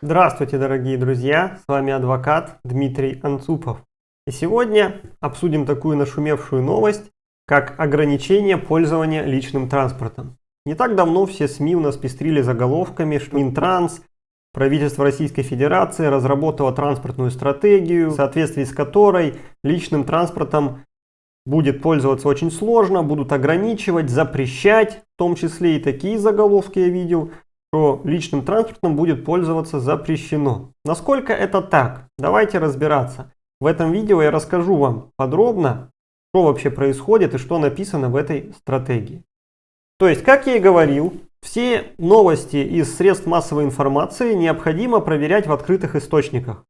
Здравствуйте, дорогие друзья! С вами адвокат Дмитрий Анцупов. И сегодня обсудим такую нашумевшую новость, как ограничение пользования личным транспортом. Не так давно все СМИ у нас пестрили заголовками, что Минтранс, правительство Российской Федерации разработало транспортную стратегию, в соответствии с которой личным транспортом будет пользоваться очень сложно, будут ограничивать, запрещать, в том числе и такие заголовки я видел, что личным транспортом будет пользоваться запрещено. Насколько это так? Давайте разбираться. В этом видео я расскажу вам подробно, что вообще происходит и что написано в этой стратегии. То есть, как я и говорил, все новости из средств массовой информации необходимо проверять в открытых источниках.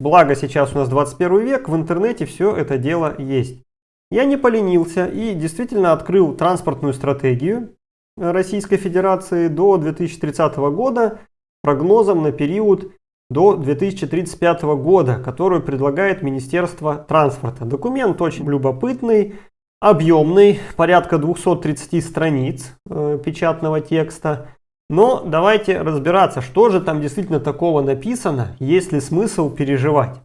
Благо сейчас у нас 21 век, в интернете все это дело есть. Я не поленился и действительно открыл транспортную стратегию Российской Федерации до 2030 года прогнозом на период до 2035 года, которую предлагает Министерство транспорта. Документ очень любопытный, объемный, порядка 230 страниц э, печатного текста. Но давайте разбираться, что же там действительно такого написано, есть ли смысл переживать.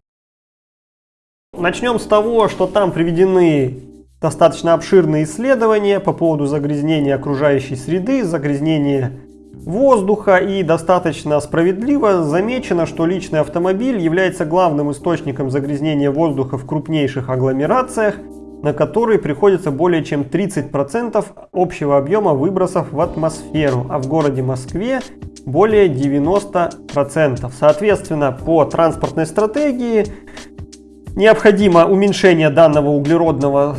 Начнем с того, что там приведены достаточно обширные исследования по поводу загрязнения окружающей среды, загрязнения воздуха и достаточно справедливо замечено, что личный автомобиль является главным источником загрязнения воздуха в крупнейших агломерациях, на которые приходится более чем 30% общего объема выбросов в атмосферу, а в городе Москве более 90%. Соответственно, по транспортной стратегии необходимо уменьшение данного углеродного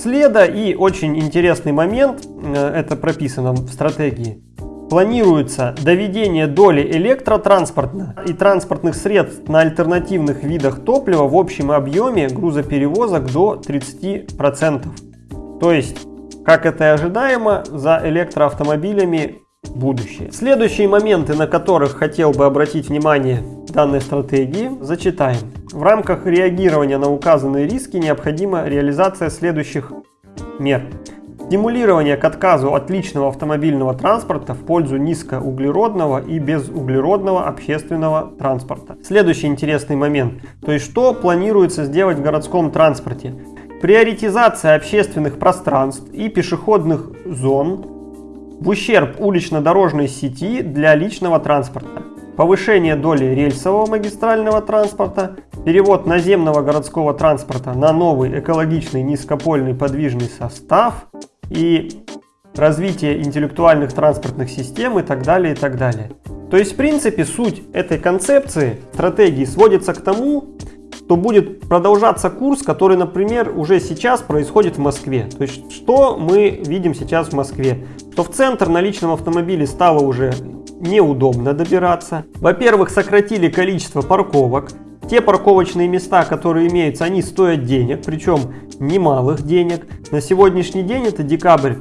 следа и очень интересный момент, э, это прописано в стратегии. Планируется доведение доли электротранспорта и транспортных средств на альтернативных видах топлива в общем объеме грузоперевозок до 30%. То есть, как это и ожидаемо, за электроавтомобилями будущее. Следующие моменты, на которых хотел бы обратить внимание данной стратегии, зачитаем. В рамках реагирования на указанные риски необходима реализация следующих мер. Стимулирование к отказу от личного автомобильного транспорта в пользу низкоуглеродного и безуглеродного общественного транспорта. Следующий интересный момент. То есть что планируется сделать в городском транспорте? Приоритизация общественных пространств и пешеходных зон в ущерб улично-дорожной сети для личного транспорта. Повышение доли рельсового магистрального транспорта, перевод наземного городского транспорта на новый экологичный низкопольный подвижный состав и развитие интеллектуальных транспортных систем и так далее, и так далее. То есть, в принципе, суть этой концепции, стратегии сводится к тому, что будет продолжаться курс, который, например, уже сейчас происходит в Москве. То есть, что мы видим сейчас в Москве? Что в центр на личном автомобиле стало уже неудобно добираться. Во-первых, сократили количество парковок. Те парковочные места, которые имеются, они стоят денег, причем немалых денег. На сегодняшний день, это декабрь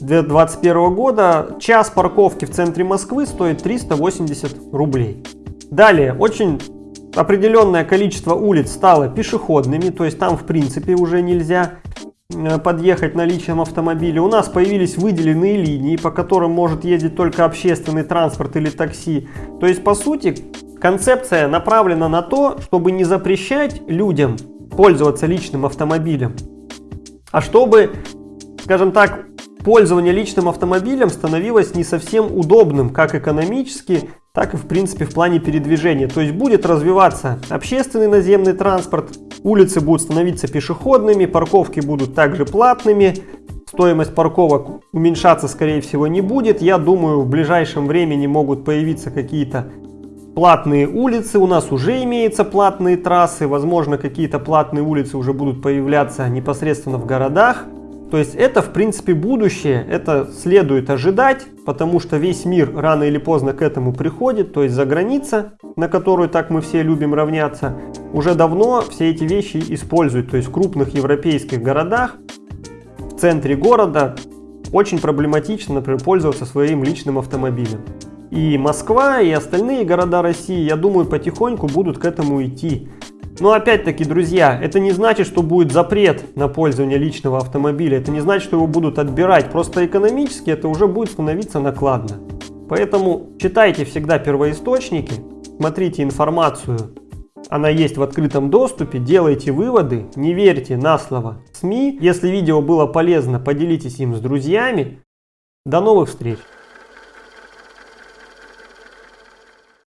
2021 года, час парковки в центре Москвы стоит 380 рублей. Далее, очень определенное количество улиц стало пешеходными, то есть там в принципе уже нельзя Э, подъехать на личном автомобиле. У нас появились выделенные линии, по которым может ездить только общественный транспорт или такси. То есть, по сути, концепция направлена на то, чтобы не запрещать людям пользоваться личным автомобилем, а чтобы, скажем так, пользование личным автомобилем становилось не совсем удобным, как экономически, так и в принципе в плане передвижения. То есть будет развиваться общественный наземный транспорт, улицы будут становиться пешеходными, парковки будут также платными, стоимость парковок уменьшаться скорее всего не будет. Я думаю в ближайшем времени могут появиться какие-то платные улицы, у нас уже имеются платные трассы, возможно какие-то платные улицы уже будут появляться непосредственно в городах. То есть это в принципе будущее, это следует ожидать, потому что весь мир рано или поздно к этому приходит, то есть за граница, на которую так мы все любим равняться, уже давно все эти вещи используют. То есть в крупных европейских городах, в центре города очень проблематично, например, пользоваться своим личным автомобилем. И Москва, и остальные города России, я думаю, потихоньку будут к этому идти. Но опять-таки, друзья, это не значит, что будет запрет на пользование личного автомобиля. Это не значит, что его будут отбирать. Просто экономически это уже будет становиться накладно. Поэтому читайте всегда первоисточники, смотрите информацию, она есть в открытом доступе, делайте выводы, не верьте на слово СМИ. Если видео было полезно, поделитесь им с друзьями. До новых встреч!